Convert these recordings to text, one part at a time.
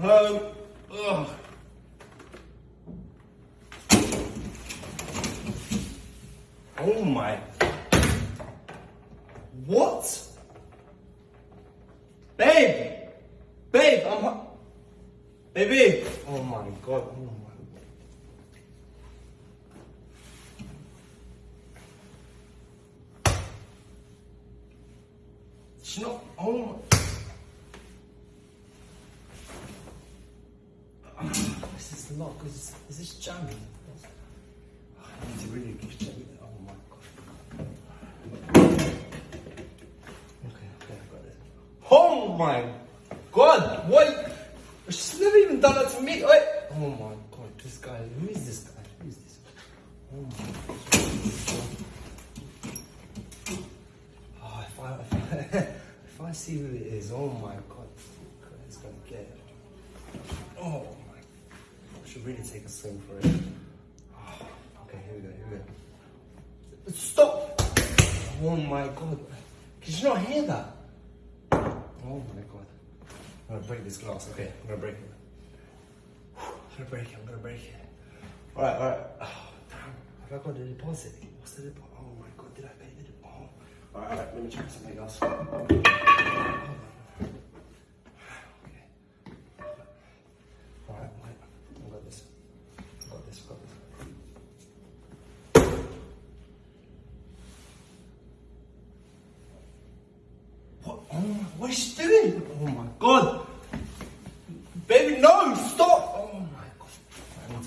Home. Ugh. Oh my. What? Babe! Babe, I'm Baby! Oh my god. Oh my She's not. Oh my. Is, is this jamming? I need to really get it. Oh my god. Okay, okay, I got it. Oh my god! What? She's never even done that to me. Wait. Oh my god, this guy. Who is this guy? Who is this? Oh my god. Oh, if I, if I, if I see who it is, oh my god. It's gonna get it. Oh should really take a swing for it. Oh, okay, here we go, here we go. Stop! Oh my god. Did you not hear that? Oh my god. I'm gonna break this glass. Okay, I'm gonna break it. I'm gonna break it, I'm gonna break it. Alright, alright. Oh, damn. Have I got the deposit? What's the deposit? Oh my god, did I pay the deposit? Oh. Alright, alright, let me check something else. Oh Hold on. Okay. Alright, wait. I got this. I got this, I got this. What? Oh my, what is she doing? Oh my god! Baby, no! Stop! Oh my god.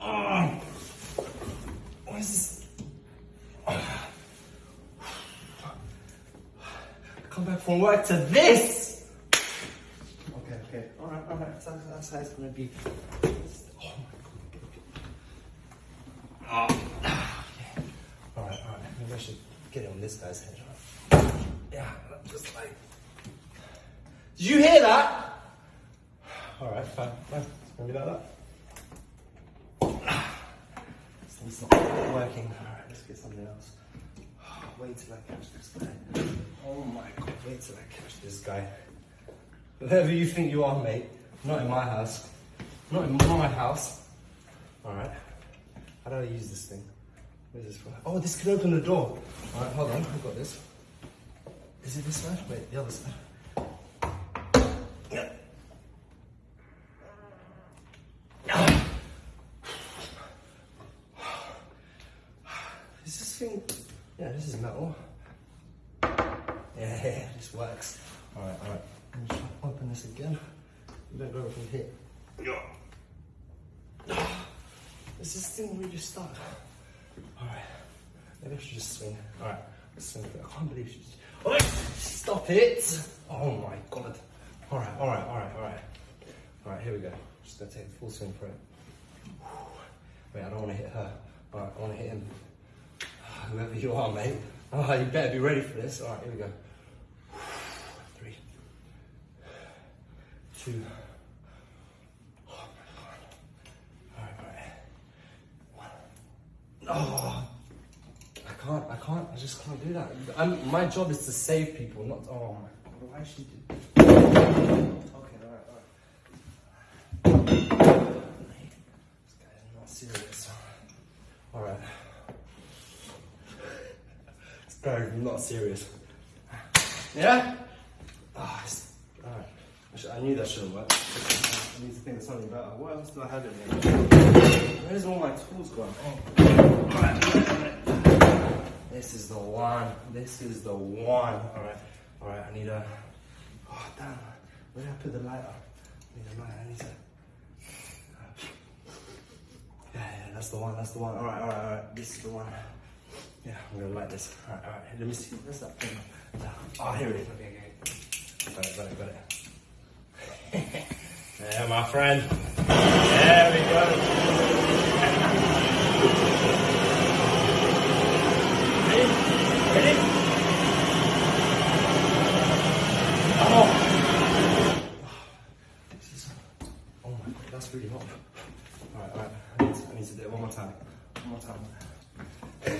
Ah. What is this? Ah. Come back from work to this! Okay, okay. Alright, alright. That's, that's how it's gonna be. Oh my god. Ah. Okay. Alright, alright. Maybe I should get it on this guy's head. Right? Yeah, just like. Did you hear that? Alright, fine, fine. It's gonna be like that. This thing's not working. Alright, let's get something else. Wait till I catch this guy. Oh my god, wait till I catch this guy. Whoever you think you are, mate. Not in my house. Not in my house. Alright. How do I use this thing? What is this? Oh, this can open the door. Alright, hold on. I've got this. Is it this side? Wait, the other side. Yeah. Is this thing? Yeah, this is metal. Yeah, yeah, this works. Alright, alright. Me try to open this again. You don't go from here. Is this thing really stuck? Alright. Maybe I should just swing. Alright, let's swing. I can't believe she's. Stop it! Oh my god. Alright, alright, alright, alright. Alright, here we go. Just gonna take the full swing for it. Wait, I don't wanna hit her. Alright, I wanna hit him. Whoever you are, mate. Oh, you better be ready for this. Alright, here we go. Three. Two. Oh my god. Alright, alright. Oh. I can't, I can't, I just can't do that. I'm, my job is to save people, not. Oh my god, why is she do Okay, alright, alright. This guy is not serious. Alright. This guy is not serious. Yeah? Ah, alright. I, I knew that shouldn't work. I need to think of something better. What else do I have in here? Where's all my tools gone? Oh. Alright, alright, alright. This is the one. This is the one. Alright. Alright, I need a. Oh, damn. Where did I put the lighter? I need a lighter. I need to. Yeah, yeah, that's the one. That's the one. Alright, alright, alright. This is the one. Yeah, I'm gonna light this. Alright, alright. Let me see. Where's that thing? Oh, here it is. Okay, okay. Got it, got it, got it. yeah, my friend. There we go. Ready? Ready? Oh. This is, oh my god, that's really hot. Alright, alright. I need, to, I need to do it one more time. One more time.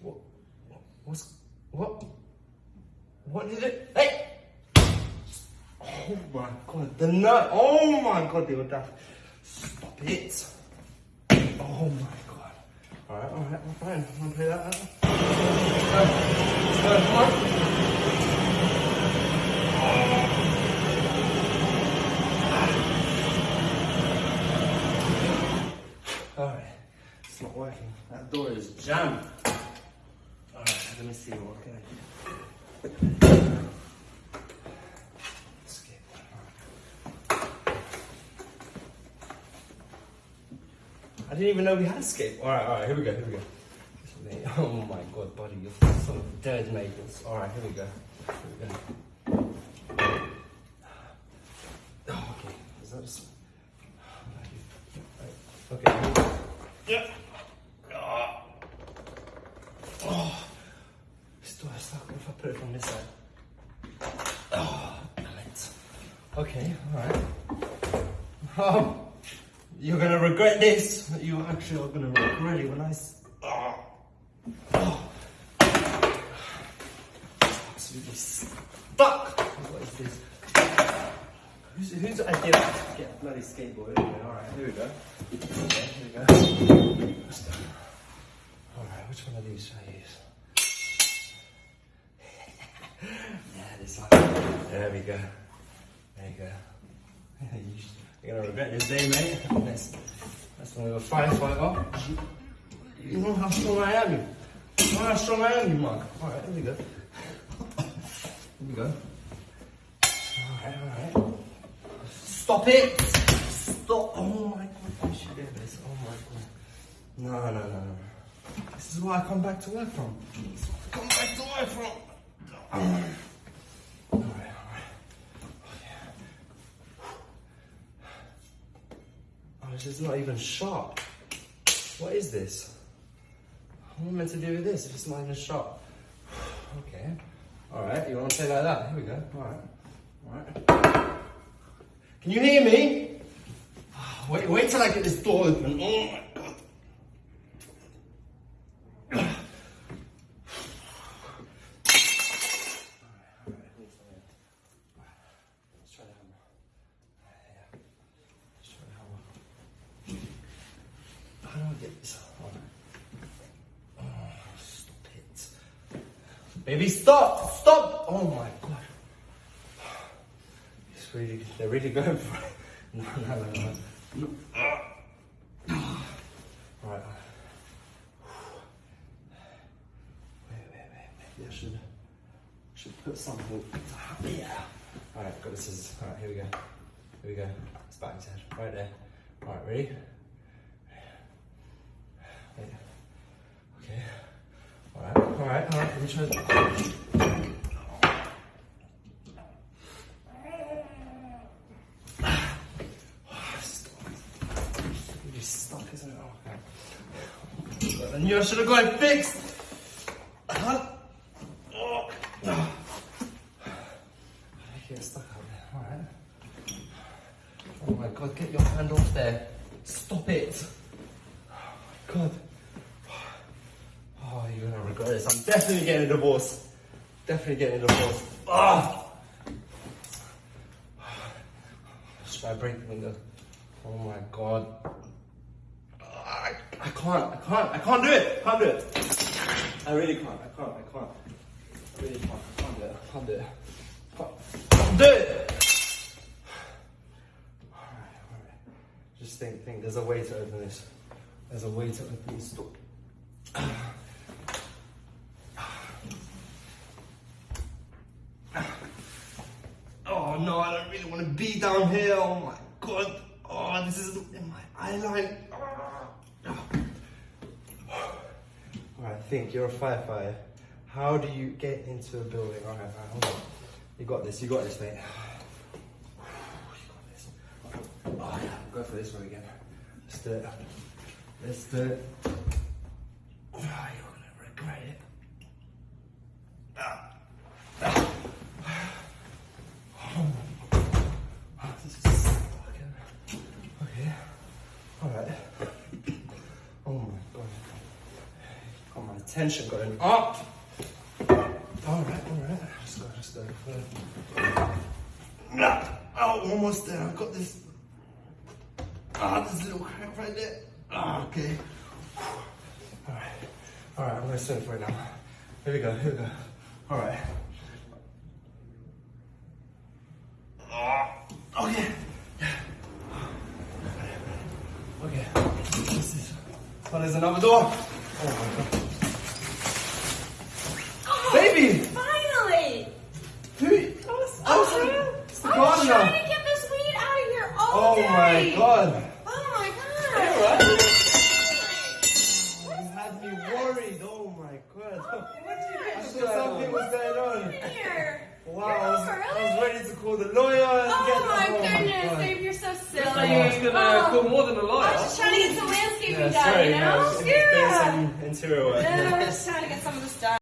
what? What's. What? What did it. Hey! Oh my god, the nut. Oh my god, the audacity. Stop it. Oh my god. Alright, alright, I'm fine. I'm gonna play that out. Let's go. Let's go, come on. Alright, working. That door is jammed. Alright, let me see what can I do. Escape. I didn't even know we had escape. Alright, alright, here we go, here we go. Oh my god, buddy, you're some dead neighbors. Alright, here we go. Here we go. Oh, okay, is that just. Okay. Yeah. Oh. Oh. This door is stuck. What if I put it from this side? Oh, damn it. Okay, alright. Oh, you're gonna regret this. You actually are gonna regret it when I. Oh. Oh. Absolutely stuck. What is this? Who's, whose idea get a bloody skateboard? Anyway, alright, here we go. Okay, here we go. Alright, which one of these should I use? yeah, this one. There we go. There you go. You're gonna regret this day, mate. Eh? That's, that's when we were firefighter. You know how strong I am. You You know how strong I am, you mug. Alright, here we go. Here we go. Alright, alright. Stop it! Stop! Oh my god, you should do this. Oh my god. No, no, no, no. This is where I come back to work from. This is where I come back to work from. Alright, Is not even sharp. What is this? What am I meant to do with this it's not even sharp? Okay. Alright, you want to say like that? Here we go. Alright. Alright. Can you hear me? Wait, wait till I get this door open. Oh my god. Let's try the hammer. Yeah. Let's try the hammer. How do I get this? Alright. Oh, stop it. Baby, stop! Stop! Oh my god. It's really, they're really going for it. No, no, no, no. no. Alright. Wait, wait, wait. Maybe I should, should put something. Yeah. Alright, got this. Is, Alright, here we go. Here we go. It's back his head. Right there. Alright, ready? Okay. Alright, alright, alright. Let me try. Really stuck, isn't it? Okay. I knew I should have got it fixed. Huh? Oh. I get stuck out there. Alright. Oh my god, get your hand off there. Stop it. God. Oh, you're gonna regret this. I'm definitely getting a divorce. Definitely getting a divorce. Ah! Should I break the window? Oh my god. I, I can't, I can't, I can't do it. I can't do it. I really can't, I can't, I can't. I really can't, I can't do it, I can't do it. Can't, do it! Alright, alright. Just think, think, there's a way to open this. There's a way to open this door. Oh no, I don't really want to be down here. Oh my god. Oh, this is in my eyeline. Oh. Alright, think you're a firefighter. How do you get into a building? Alright, alright, hold on. You got this, you got this, mate. You got this. Oh yeah, go for this one again. Let's do it. Let's do it. Oh, you're gonna regret it. Ah. Ah. Oh, this. Okay. Alright. Oh my god. Got my tension going up. Alright, alright. Let's go, let's go. Nah. Oh, almost there. I've got this. Ah, there's a little crack right there. Ah, okay. Alright. Alright, I'm gonna for it now. Here we go, here we go. Alright. Ah, okay. Okay. This is. Oh, another door. Oh my god. Baby! Finally! Who? was Oh, it's the I was gardener. trying to get this weed out of here all Oh day. my god. Oh my god! Alright. You had me worried. Oh my god. Oh, I thought something was going on. Here. Wow, You're I was, home I was ready to call the lawyer and oh get Oh my oh goodness, God. Dave, you're so silly. I was gonna Oh. call more than a I liar. was just trying to get some landscaping Yeah, done, sorry, you know? no, it's- it's yeah. some interior work. Yeah, I was just trying to get some of the stuff.